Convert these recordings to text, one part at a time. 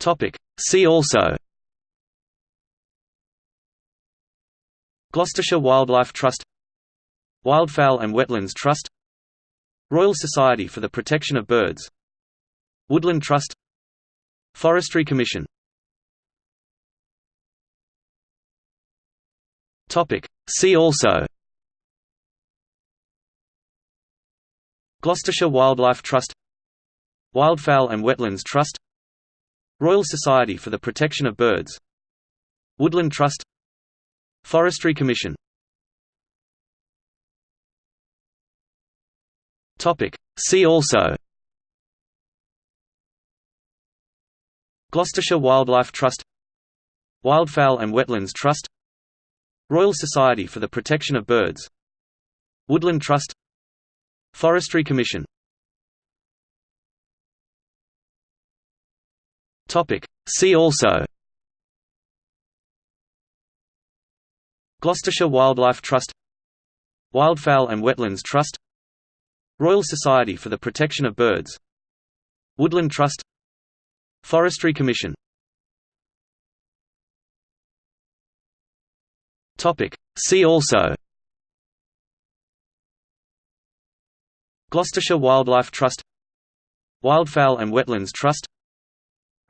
Topic. See also Gloucestershire Wildlife Trust Wildfowl and Wetlands Trust Royal Society for the Protection of Birds Woodland Trust Forestry Commission. See also Gloucestershire Wildlife Trust Wildfowl and Wetlands Trust Royal Society for the Protection of Birds. Woodland Trust. Forestry Commission. See also. Gloucestershire Wildlife Trust. Wildfowl and Wetlands Trust. Royal Society for the Protection of Birds. Woodland Trust. Forestry Commission Topic. See also. Gloucestershire Wildlife Trust. Wildfowl and Wetlands Trust. Royal Society for the Protection of Birds. Woodland Trust. Forestry Commission. See also. Gloucestershire Wildlife Trust. Wildfowl and Wetlands Trust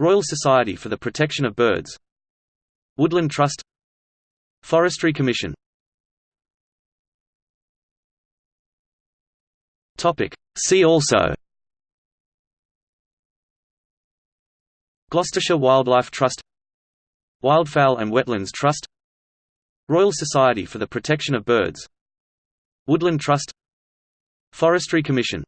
Royal Society for the Protection of Birds. Woodland Trust. Forestry Commission. See also. Gloucestershire Wildlife Trust. Wildfowl and Wetlands Trust. Royal Society for the Protection of Birds. Woodland Trust. Forestry Commission